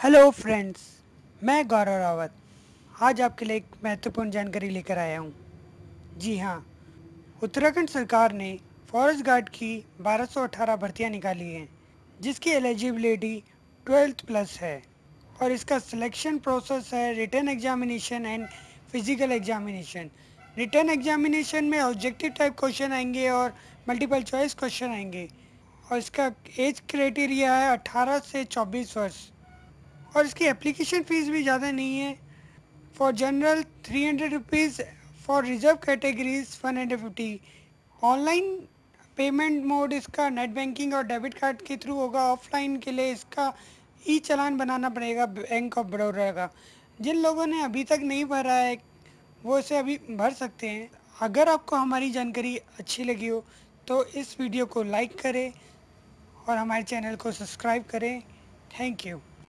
Hello friends मैं गौरव रावत। आज आपके लिए एक महत्वपूर्ण जानकारी लेकर आया हूँ। जी हाँ उत्तराखंड सरकार ने फॉरेस्ट गार्ड की 1218 भर्तियाँ निकाली हैं, जिसकी एलिजिबिलिटी ट्वेल्थ प्लस है। और इसका सिलेक्शन प्रोसेस है written examination and physical examination written examination में ऑब्जेक्टिव टाइप क्वेश्चन आएँगे और मल्टीपल चॉइस क्वेश्चन आएँगे। और इसका एज क्राइटेरिया है 18 से 24 वर्ष। और इसकी एप्लीकेशन फ़ीस भी ज़्यादा नहीं है। For general three hundred rupees for reserve categories one hundred fifty online payment mode इसका नेट बैंकिंग और डेबिट कार्ड के थ्रू होगा। ऑफलाइन के लिए इसका ई चलान बनाना पड़ेगा बैंक ऑफ़ बड़ौदा का। जिन लोगों ने अभी तक नहीं भरा है, वो इसे अभी भर सकते हैं। अगर आपको हमारी जानकारी अच्छी लगी हो तो इस वीडियो को लाइक करें और हमारे चैनल को सब्सक्राइब करें। Thank you